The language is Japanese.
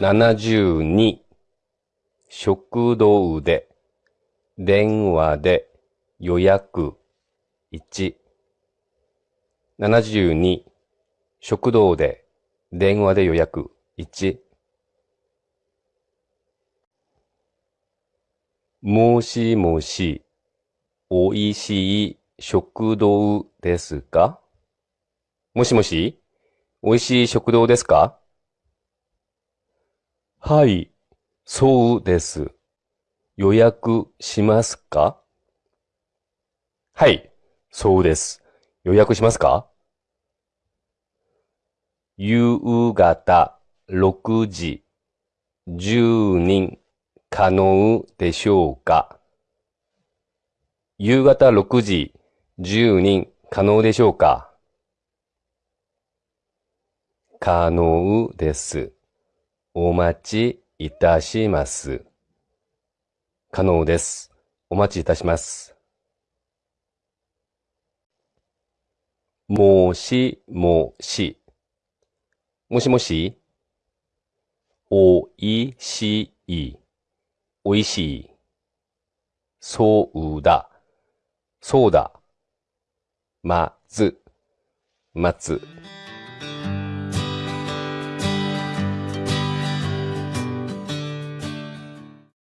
72食堂で電話で予約。1 72食堂で電話で予約。1もしもし、おいしい食堂ですかもしもし、おいしい食堂ですか？はい、そうです。予約しますか？はい、そうです。予約しますか？夕方6時。10人可能でしょうか？夕方6時。10人可能でしょうか？可能です。お待ちいたします。可能です。お待ちいたします。もしもし。もしもし。おいしい。おいしい。そうだ。そうだ。まず。待つ。